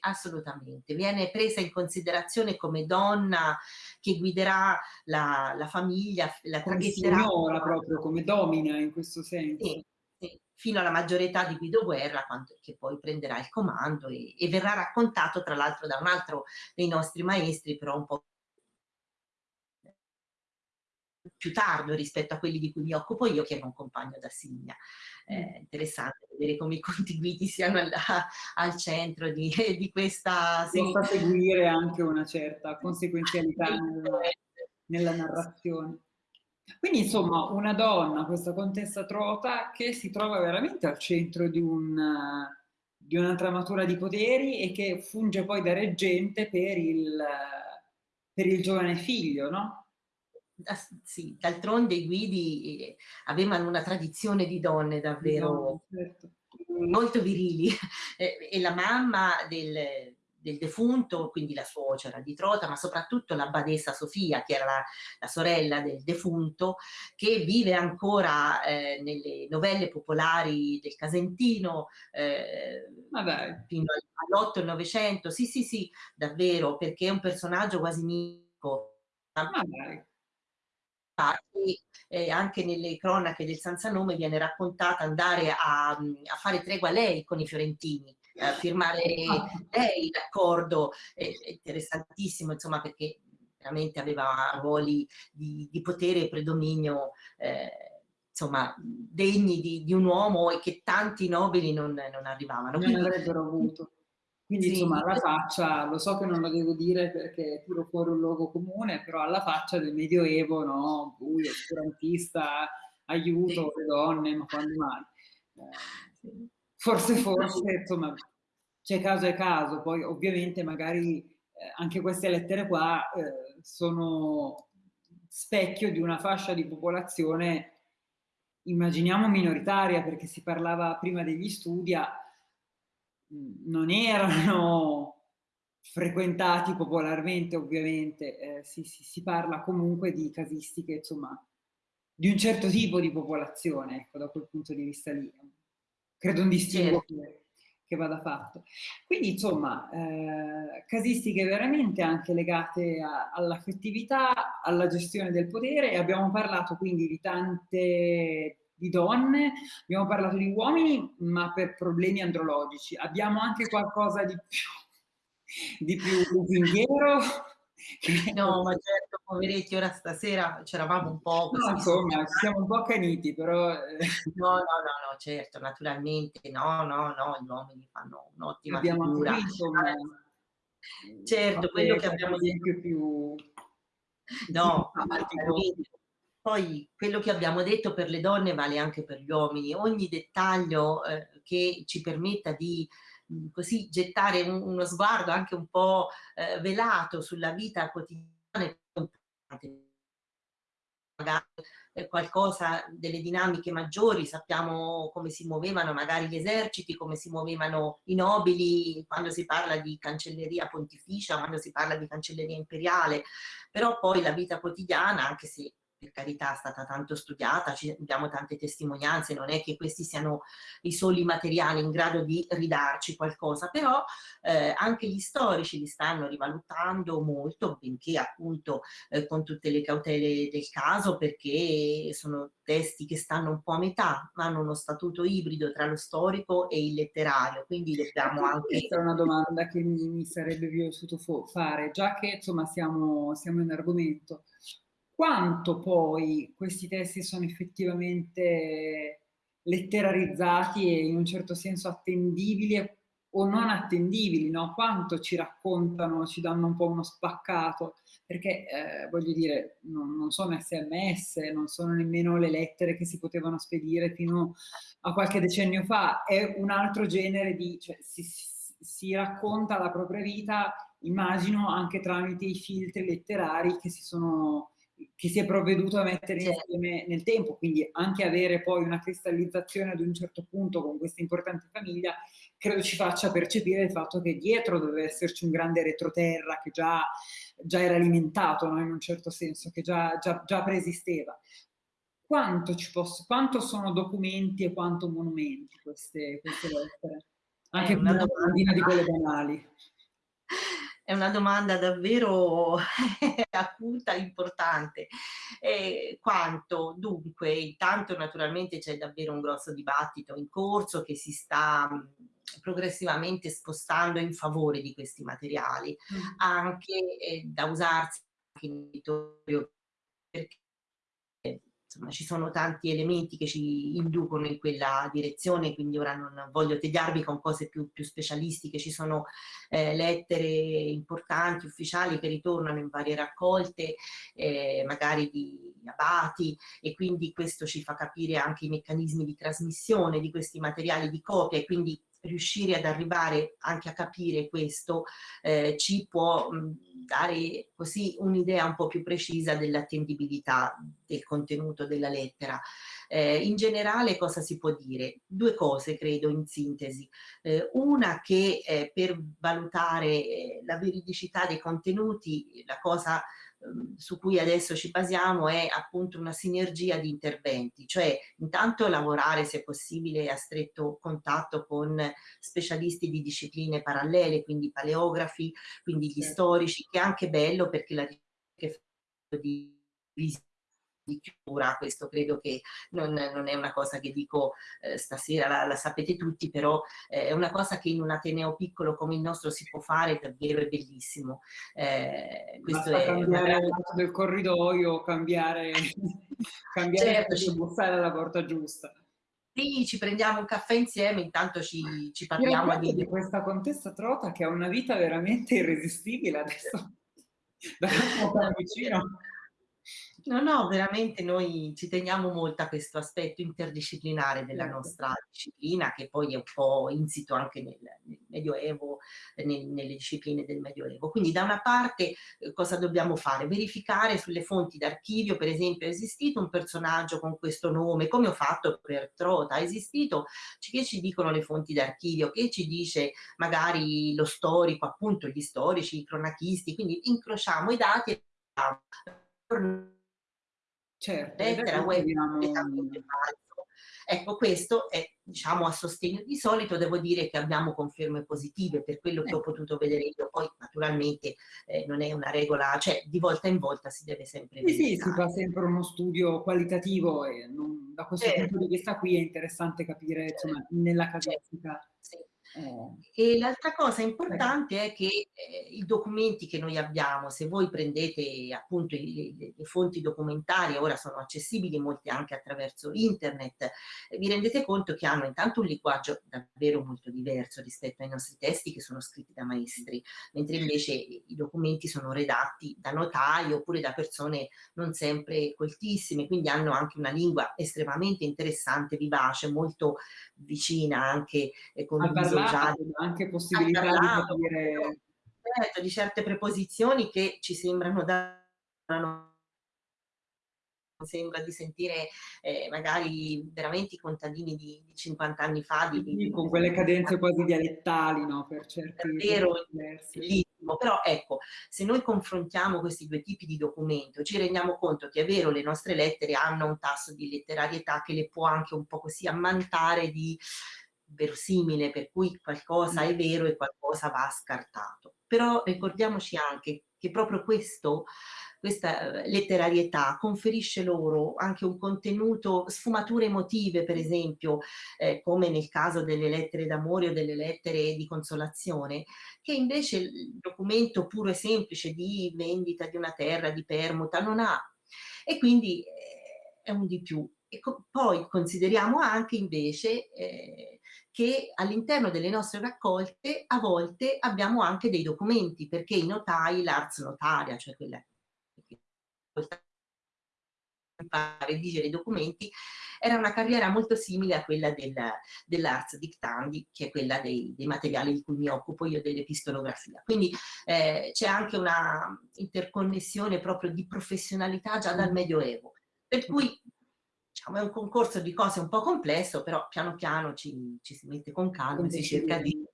assolutamente. Viene presa in considerazione come donna che guiderà la, la famiglia, la traghetterà. Come proprio, come domina in questo senso. Sì, sì, fino alla maggiore età di Guido Guerra, quando, che poi prenderà il comando e, e verrà raccontato tra l'altro da un altro dei nostri maestri, però un po' più tardo rispetto a quelli di cui mi occupo io, che è un compagno da Signa. Mm. interessante vedere come i contiguiti siano al, al centro di, di questa... Si fa seguire anche una certa conseguenzialità nella, nella narrazione. Quindi insomma una donna, questa contessa Trota, che si trova veramente al centro di, un, di una tramatura di poteri e che funge poi da reggente per il, per il giovane figlio, no? Sì, d'altronde i guidi eh, avevano una tradizione di donne davvero certo. molto virili e, la mamma del, del, defunto, quindi la suocera di Trota, ma soprattutto la badessa Sofia, che era la, la sorella del defunto, che vive ancora eh, nelle novelle popolari del Casentino eh, fino all'8 e 900, sì sì sì, davvero, perché è un personaggio quasi mitico. E eh, anche nelle cronache del Sansanome viene raccontata andare a, a fare tregua lei con i fiorentini, a firmare lei l'accordo, è interessantissimo insomma perché veramente aveva ruoli di, di potere e predominio eh, insomma degni di, di, un uomo e che tanti nobili non, non arrivavano. Non Quindi, avrebbero avuto. Quindi sì. insomma alla faccia, lo so che non lo devo dire perché tiro fuori un luogo comune, però alla faccia del Medioevo, no? Buio, oscurantista, aiuto sì. le donne, ma quando mai? Eh, forse, forse, insomma, c'è caso e caso, poi ovviamente magari eh, anche queste lettere qua eh, sono specchio di una fascia di popolazione, immaginiamo minoritaria, perché si parlava prima degli studia, non erano frequentati popolarmente ovviamente, eh, si, si, si, parla comunque di casistiche insomma di un certo tipo di popolazione, ecco, da quel punto di vista lì. Credo un distinguo certo. che, vada fatto. Quindi, insomma, eh, casistiche veramente anche legate all'affettività, alla gestione del potere e abbiamo parlato quindi di tante di donne, abbiamo parlato di uomini, ma per problemi andrologici. Abbiamo anche qualcosa di più, di più lusinghiero. No, ma certo, poveretti, ora stasera c'eravamo un po'... No, insomma, ci siamo un po' accaniti, però... Eh. No, no, no, no, certo, naturalmente, no, no, no, gli uomini fanno un'ottima figura. Qui, insomma, certo, quello che abbiamo detto... più... No, poi quello che abbiamo detto per le donne vale anche per gli uomini, ogni dettaglio eh, che ci permetta di mh, così gettare un, uno sguardo anche un po' eh, velato sulla vita quotidiana è importante. Magari qualcosa delle dinamiche maggiori, sappiamo come si muovevano magari gli eserciti, come si muovevano i nobili quando si parla di cancelleria pontificia, quando si parla di cancelleria imperiale, però poi la vita quotidiana, anche se per carità è stata tanto studiata, abbiamo tante testimonianze, non è che questi siano i soli materiali in grado di ridarci qualcosa, però eh, anche gli storici li stanno rivalutando molto, benché appunto eh, con tutte le cautele del caso, perché sono testi che stanno un po' a metà, hanno uno statuto ibrido tra lo storico e il letterario, quindi dobbiamo anche... Questa è una domanda che mi, mi sarebbe piaciuto fare, già che insomma siamo, siamo in argomento quanto poi questi testi sono effettivamente letterarizzati e in un certo senso attendibili o non attendibili, no? quanto ci raccontano, ci danno un po' uno spaccato, perché eh, voglio dire, non, non, sono sms, non sono nemmeno le lettere che si potevano spedire fino a qualche decennio fa, è un altro genere di, cioè, si, si, racconta la propria vita, immagino, anche tramite i filtri letterari che si sono che si è provveduto a mettere insieme nel tempo, quindi anche avere poi una cristallizzazione ad un certo punto con questa importante famiglia, credo ci faccia percepire il fatto che dietro deve esserci un grande retroterra che già, già era alimentato no? in un certo senso, che già, già, già preesisteva. Quanto, ci posso, quanto sono documenti e quanto monumenti queste, queste lettere? Anche una domandina di quelle banali è una domanda davvero acuta, importante. Eh, quanto? Dunque, intanto naturalmente c'è davvero un grosso dibattito in corso che si sta progressivamente spostando in favore di questi materiali, mm. anche eh, da usarsi anche in editorio perché insomma ci sono tanti elementi che ci inducono in quella direzione, quindi ora non voglio tediarvi con cose più, più specialistiche, ci sono eh, lettere importanti, ufficiali che ritornano in varie raccolte, eh, magari di abati e quindi questo ci fa capire anche i meccanismi di trasmissione di questi materiali di copia e quindi riuscire ad arrivare anche a capire questo eh, ci può mh, dare così un'idea un po' più precisa dell'attendibilità del contenuto della lettera. Eh, in generale cosa si può dire? Due cose credo in sintesi. Eh, una che eh, per valutare eh, la veridicità dei contenuti la cosa su cui adesso ci basiamo è appunto una sinergia di interventi, cioè intanto lavorare se possibile a stretto contatto con specialisti di discipline parallele, quindi paleografi, quindi gli storici, che è anche bello perché la ricerca di visita di chiusura, questo credo che non, non, è una cosa che dico eh, stasera, la, la, sapete tutti, però eh, è una cosa che in un Ateneo piccolo come il nostro si può fare, davvero è bellissimo. Eh, questo Basta è cambiare il lato del corridoio, cambiare, cambiare certo, bussare alla porta giusta. Sì, ci prendiamo un caffè insieme, intanto ci, ci parliamo di... di questa contessa Trota che ha una vita veramente irresistibile adesso. Da vicino. No, no, veramente noi ci teniamo molto a questo aspetto interdisciplinare della certo. nostra disciplina, che poi è un po' insito anche nel, nel Medioevo, nel, nelle discipline del Medioevo. Quindi da una parte eh, cosa dobbiamo fare? Verificare sulle fonti d'archivio, per esempio, è esistito un personaggio con questo nome, come ho fatto per Trota, è esistito, che ci dicono le fonti d'archivio, che ci dice magari lo storico, appunto gli storici, i cronachisti, quindi incrociamo i dati e Certo, lettera web completamente falso. Ecco, questo è, diciamo, a sostegno. Di solito devo dire che abbiamo conferme positive per quello che ho ecco. potuto vedere io. Poi, naturalmente, eh, non è una regola, cioè di volta in volta si deve sempre Sì, sì, si fa sempre uno studio qualitativo e non, da questo certo. punto di vista qui è interessante capire, insomma, nella casistica. Certo. Sì. Eh. E l'altra cosa importante è che eh, i documenti che noi abbiamo, se voi prendete appunto i, le, le, fonti documentarie, ora sono accessibili molte anche attraverso internet, eh, vi rendete conto che hanno intanto un linguaggio davvero molto diverso rispetto ai nostri testi che sono scritti da maestri, mentre invece i documenti sono redatti da notai oppure da persone non sempre coltissime, quindi hanno anche una lingua estremamente interessante, vivace, molto vicina anche eh, con un viso già anche possibilità di capire certo, di certe preposizioni che ci sembrano da sembra di sentire eh, magari veramente i contadini di, di 50 anni fa. Di, di, con quelle cadenze quasi dialettali, no? Per certi vero, bellissimo. Però ecco, se noi confrontiamo questi due tipi di documento, ci rendiamo conto che è vero, le nostre lettere hanno un tasso di letterarietà che le può anche un po' così ammantare di verosimile, per cui qualcosa è vero e qualcosa va scartato. Però ricordiamoci anche che proprio questo, questa eh, letterarietà conferisce loro anche un contenuto, sfumature emotive per esempio, eh, come nel caso delle lettere d'amore o delle lettere di consolazione, che invece il documento puro e semplice di vendita di una terra, di permuta, non ha. E quindi eh, è un di più. E co poi consideriamo anche invece eh, che all'interno delle nostre raccolte a volte abbiamo anche dei documenti, perché i notai, l'ars notaria, cioè quella che redigere i documenti, era una carriera molto simile a quella del, dell'Arts Dictandi, che è quella dei, dei, materiali di cui mi occupo io dell'epistolografia. Quindi eh, c'è anche una interconnessione proprio di professionalità già dal Medioevo. Per cui diciamo, è un concorso di cose un po' complesso, però piano piano ci, ci si mette con calma e si cerca di...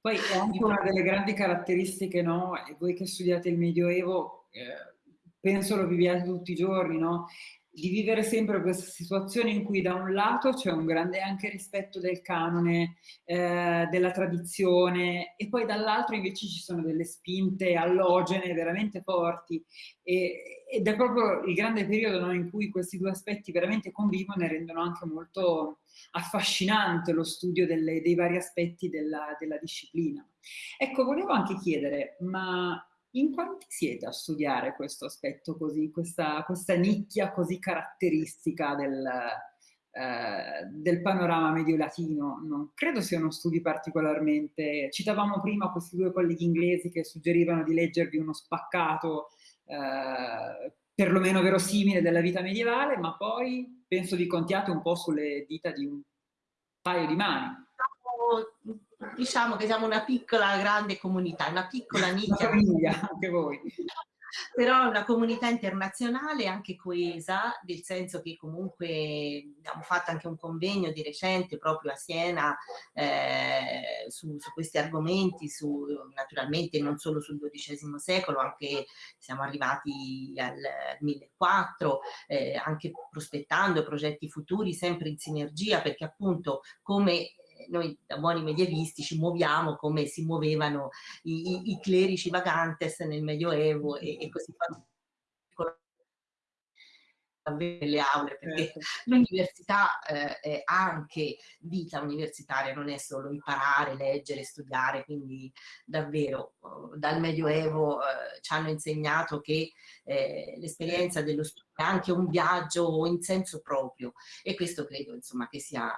Poi è anche una delle grandi caratteristiche, no? E voi che studiate il Medioevo, eh, penso lo viviate tutti i giorni, no? Di vivere sempre questa situazione in cui da un lato c'è un grande anche rispetto del canone, eh, della tradizione e poi dall'altro invece ci sono delle spinte allogene veramente forti e, ed è proprio il grande periodo no, in cui questi due aspetti veramente convivono e rendono anche molto affascinante lo studio delle, dei vari aspetti della, della disciplina. Ecco, volevo anche chiedere, ma in quanti siete a studiare questo aspetto così, questa, questa nicchia così caratteristica del, eh, del panorama medio-latino? Non credo siano studi particolarmente... Citavamo prima questi due colleghi inglesi che suggerivano di leggervi uno spaccato eh, perlomeno verosimile della vita medievale, ma poi penso vi contiate un po' sulle dita di un paio di mani diciamo che siamo una piccola grande comunità, una piccola nicchia. famiglia, anche voi. Però una comunità internazionale anche coesa, nel senso che comunque abbiamo fatto anche un convegno di recente proprio a Siena eh, su, su, questi argomenti, su, naturalmente non solo sul XII secolo, anche siamo arrivati al 1400, eh, anche prospettando progetti futuri sempre in sinergia, perché appunto come noi da buoni medievisti ci muoviamo come si muovevano i, i, i clerici vagantes nel Medioevo e, e così fa nelle aule perché certo. l'università eh, è anche vita universitaria, non è solo imparare, leggere, studiare, quindi davvero oh, dal Medioevo eh, ci hanno insegnato che eh, l'esperienza dello studio è anche un viaggio in senso proprio e questo credo insomma che sia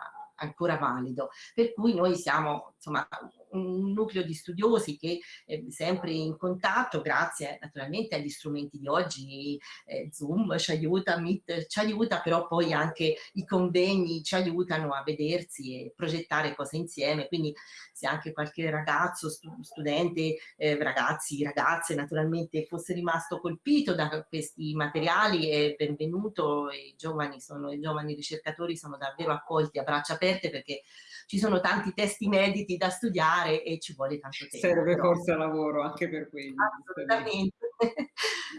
ancora valido. Per cui noi siamo insomma, un nucleo di studiosi che è sempre in contatto, grazie naturalmente agli strumenti di oggi, eh, Zoom ci aiuta, Meet ci aiuta, però poi anche i convegni ci aiutano a vedersi e progettare cose insieme, quindi se anche qualche ragazzo, studente, eh, ragazzi, ragazze naturalmente fosse rimasto colpito da questi materiali è benvenuto, i giovani, sono, i giovani ricercatori sono davvero accolti a braccia aperte perché ci sono tanti testi inediti da studiare e ci vuole tanto tempo. Serve però. forse lavoro anche per quelli. Assolutamente,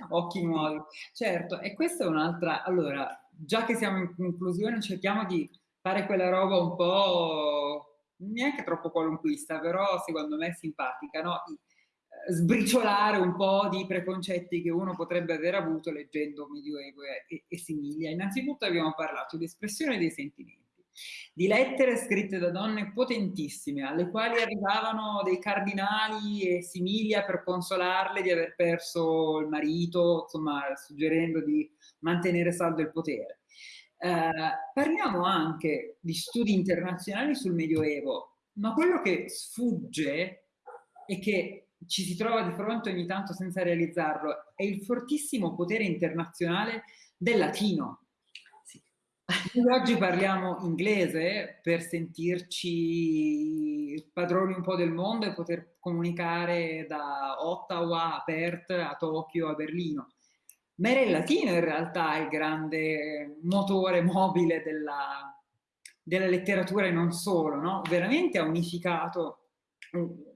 Occhi nuovi. Certo, e questa è un'altra... Allora, già che siamo in conclusione, cerchiamo di fare quella roba un po' neanche troppo qualunquista, però secondo me simpatica, no? sbriciolare un po' di preconcetti che uno potrebbe aver avuto leggendo Medioevo e, e Similia. Innanzitutto abbiamo parlato di espressione dei sentimenti, di lettere scritte da donne potentissime, alle quali arrivavano dei cardinali e Similia per consolarle di aver perso il marito, insomma, suggerendo di mantenere saldo il potere. Eh, parliamo anche di studi internazionali sul Medioevo, ma quello che sfugge e che ci si trova di fronte ogni tanto senza realizzarlo, è il fortissimo potere internazionale del latino. Sì. Oggi parliamo inglese per sentirci padroni un po' del mondo e poter comunicare da Ottawa a Perth a Tokyo a Berlino. Ma era il latino in realtà il grande motore mobile della, della letteratura e non solo, no? Veramente ha unificato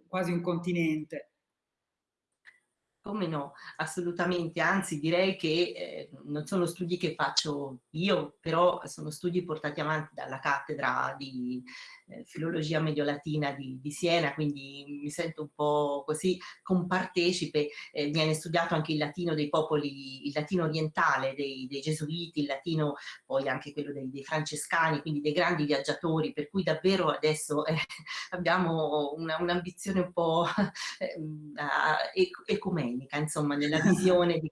quasi un continente. Come no, assolutamente, anzi direi che eh, non sono studi che faccio io, però sono studi portati avanti dalla cattedra di eh, filologia mediolatina di, di, Siena, quindi mi sento un po' così compartecipe, eh, viene studiato anche il latino dei popoli, il latino orientale dei, dei gesuiti, il latino poi anche quello dei, dei, francescani, quindi dei grandi viaggiatori, per cui davvero adesso eh, abbiamo un'ambizione un po' eh, ecumenica, insomma, nella visione di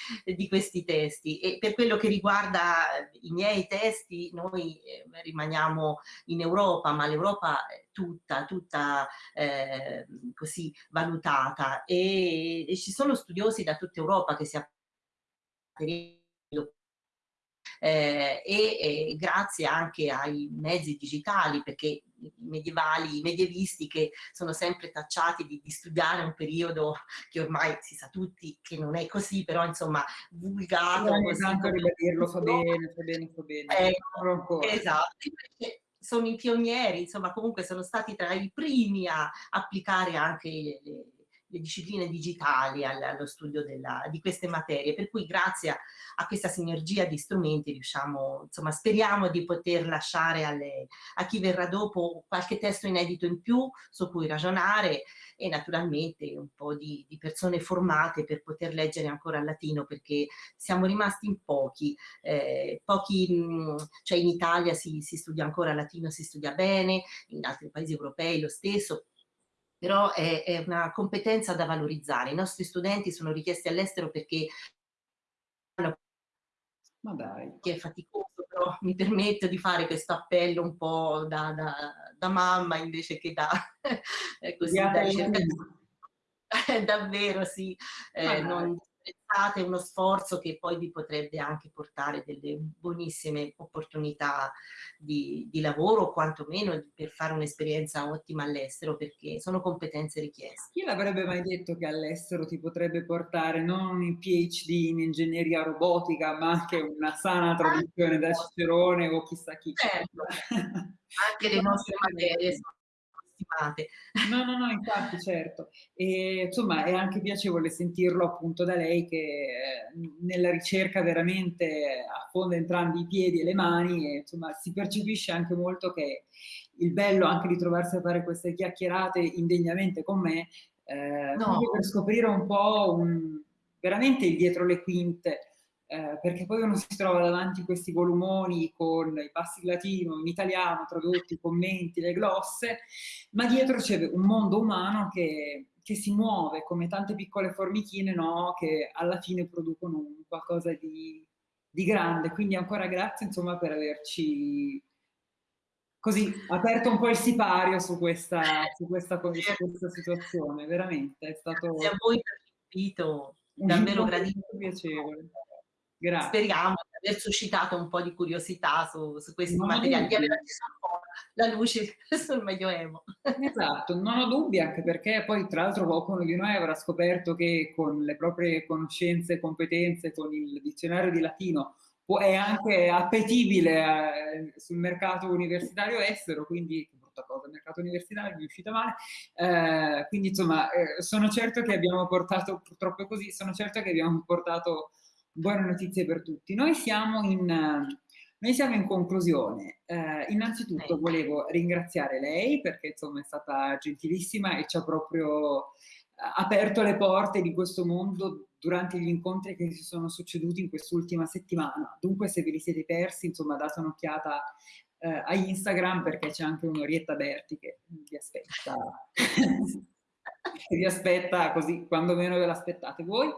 di questi testi. E per quello che riguarda i miei testi noi eh, rimaniamo in Europa ma l'Europa tutta, tutta eh, così valutata. E, e, ci sono studiosi da tutta Europa che si eh, e, e, grazie anche ai mezzi digitali, perché medievali, medievisti che sono sempre tacciati di, di, studiare un periodo che ormai si sa tutti che non è così, però insomma vulgato. Ogni tanto ribadirlo fa bene, fa bene, fa bene. Eh, esatto, sono i pionieri, insomma comunque sono stati tra i primi a applicare anche le, le discipline digitali allo studio della, di queste materie, per cui grazie a, a, questa sinergia di strumenti riusciamo, insomma speriamo di poter lasciare alle, a chi verrà dopo qualche testo inedito in più su cui ragionare e naturalmente un po' di, di persone formate per poter leggere ancora il latino perché siamo rimasti in pochi, eh, pochi cioè in Italia si, si studia ancora latino, si studia bene, in altri paesi europei lo stesso, però è, è, una competenza da valorizzare. I nostri studenti sono richiesti all'estero perché ma dai. che è faticoso, però mi permetto di fare questo appello un po' da, da, da mamma invece che da, così, da. Davvero sì, eh, non, apprezzate uno sforzo che poi vi potrebbe anche portare delle buonissime opportunità di, di lavoro o quantomeno per fare un'esperienza ottima all'estero perché sono competenze richieste. Chi l'avrebbe mai detto che all'estero ti potrebbe portare non il PhD in ingegneria robotica ma anche una sana traduzione da Cicerone o chissà chi. Certo, anche le nostre materie sono stimate. No, no, no, infatti, certo. E, insomma, è anche piacevole sentirlo appunto da lei che eh, nella ricerca veramente affonda entrambi i piedi e le mani e insomma si percepisce anche molto che il bello anche di trovarsi a fare queste chiacchierate indegnamente con me eh, no. per scoprire un po' un, veramente il dietro le quinte eh, perché poi uno si trova davanti questi volumoni con i passi latino, in italiano, tradotti, i commenti, le glosse, ma dietro c'è un mondo umano che, che, si muove come tante piccole formichine, no? che alla fine producono qualcosa di, di grande. Quindi ancora grazie insomma, per averci così aperto un po' il sipario su questa, su questa, su questa situazione, veramente è stato... Grazie a voi per l'invito, davvero gradito. piacevole. Grazie. Speriamo di aver suscitato un po' di curiosità su, su questi non materiali, di aver acceso un po' la luce sul Medioevo. Esatto, non ho dubbi anche perché poi tra l'altro qualcuno di noi avrà scoperto che con le proprie conoscenze e competenze, con il dizionario di latino, è anche appetibile eh, sul mercato universitario estero, quindi brutta cosa, il mercato universitario mi è uscita male, eh, quindi insomma eh, sono certo che abbiamo portato, purtroppo così, sono certo che abbiamo portato buone notizie per tutti. Noi siamo in, noi siamo in conclusione. Eh, innanzitutto volevo ringraziare lei perché insomma è stata gentilissima e ci ha proprio aperto le porte di questo mondo durante gli incontri che si sono succeduti in quest'ultima settimana. Dunque se ve li siete persi, insomma, date un'occhiata eh, a Instagram perché c'è anche un'Orietta Berti che vi aspetta, che vi aspetta così quando meno ve l'aspettate voi.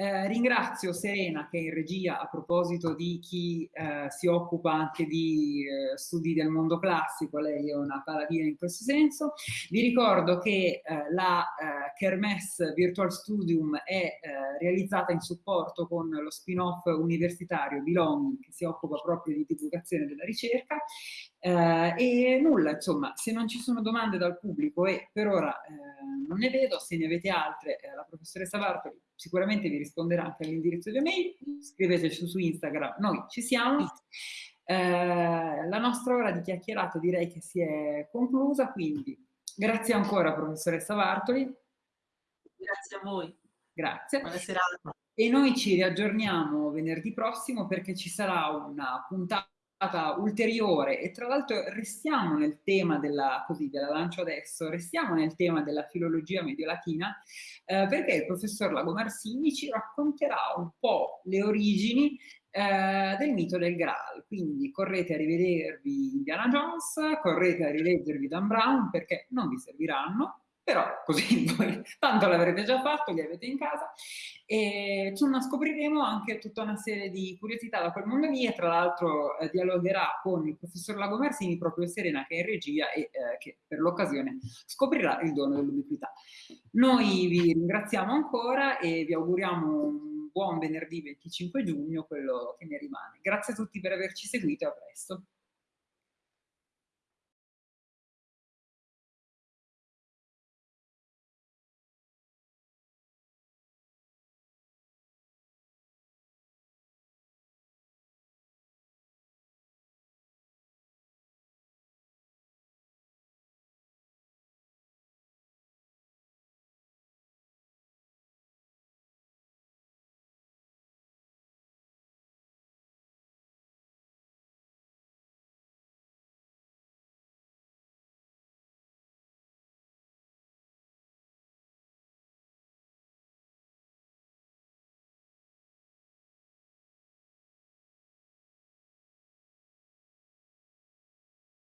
Eh, ringrazio Serena che è in regia a proposito di chi eh, si occupa anche di eh, studi del mondo classico, lei è una paladina in questo senso. Vi ricordo che eh, la eh, Kermesse Virtual Studium è realizzata in supporto con lo spin-off universitario Belonging che si occupa proprio di divulgazione della ricerca e nulla, insomma, se non ci sono domande dal pubblico e per ora non ne vedo, se ne avete altre, la professoressa Bartoli sicuramente vi risponderà anche all'indirizzo di email, scriveteci su Instagram, noi ci siamo. Eh, la nostra ora di chiacchierata direi che si è conclusa, quindi grazie ancora professoressa Bartoli. Grazie a voi. Grazie. Buona serata. E noi ci riaggiorniamo venerdì prossimo perché ci sarà una puntata ulteriore. E tra l'altro restiamo nel tema della, così, della lancio adesso, restiamo nel tema della filologia mediolatina eh, perché il professor Lago Marsini ci racconterà un po' le origini eh, del mito del Graal, quindi correte a rivedervi Indiana Jones, correte a rileggervi Dan Brown perché non vi serviranno, però così voi tanto l'avrete già fatto, li avete in casa e scopriremo anche tutta una serie di curiosità da quel mondo lì e tra l'altro eh, dialogherà con il professor Lago Marsini proprio Serena che è in regia e eh, che per l'occasione scoprirà il dono dell'ubiquità. Noi vi ringraziamo ancora e vi auguriamo un buon venerdì 25 giugno, quello che ne rimane. Grazie a tutti per averci seguito e a presto.